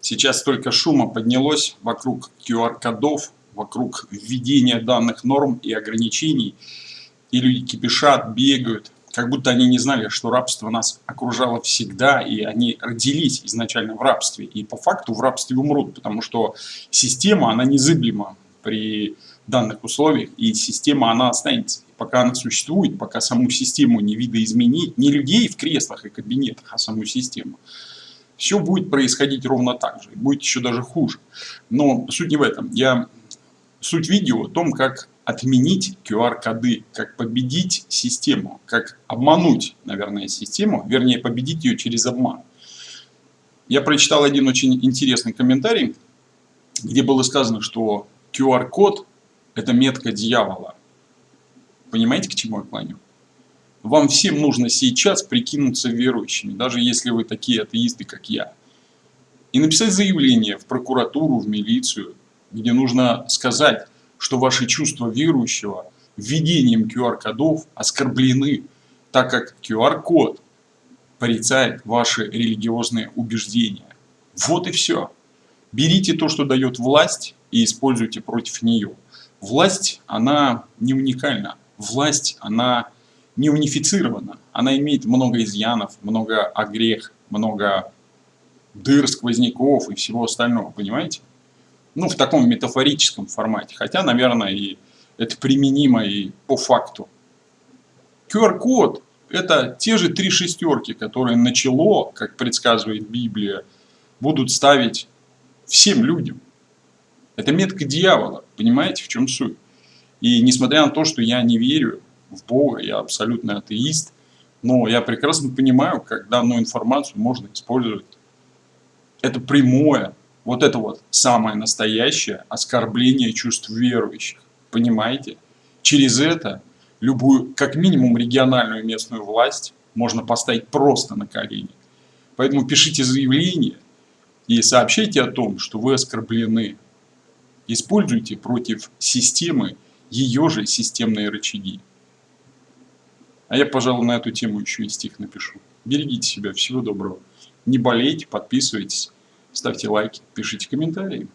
Сейчас столько шума поднялось вокруг QR-кодов, вокруг введения данных норм и ограничений. И люди кипишат, бегают, как будто они не знали, что рабство нас окружало всегда, и они родились изначально в рабстве. И по факту в рабстве умрут, потому что система, она незыблема при данных условиях, и система, она останется. Пока она существует, пока саму систему не видоизменить, не людей в креслах и кабинетах, а саму систему, все будет происходить ровно так же, будет еще даже хуже. Но суть не в этом. Я Суть видео о том, как отменить QR-коды, как победить систему, как обмануть, наверное, систему, вернее, победить ее через обман. Я прочитал один очень интересный комментарий, где было сказано, что QR-код – это метка дьявола. Понимаете, к чему я клоню? Вам всем нужно сейчас прикинуться верующими, даже если вы такие атеисты, как я. И написать заявление в прокуратуру, в милицию, где нужно сказать, что ваши чувства верующего введением QR-кодов оскорблены, так как QR-код порицает ваши религиозные убеждения. Вот и все. Берите то, что дает власть, и используйте против нее. Власть, она не уникальна. Власть, она не унифицирована. Она имеет много изъянов, много огрех, много дыр, сквозняков и всего остального, понимаете? ну, в таком метафорическом формате. Хотя, наверное, и это применимо и по факту. QR-код – это те же три шестерки, которые начало, как предсказывает Библия, будут ставить всем людям. Это метка дьявола, понимаете, в чем суть? И несмотря на то, что я не верю в Бога, я абсолютно атеист, но я прекрасно понимаю, как данную информацию можно использовать. Это прямое вот это вот самое настоящее оскорбление чувств верующих. Понимаете? Через это любую, как минимум, региональную местную власть можно поставить просто на колени. Поэтому пишите заявление и сообщайте о том, что вы оскорблены. Используйте против системы ее же системные рычаги. А я, пожалуй, на эту тему еще и стих напишу. Берегите себя. Всего доброго. Не болейте, подписывайтесь ставьте лайки, пишите комментарии.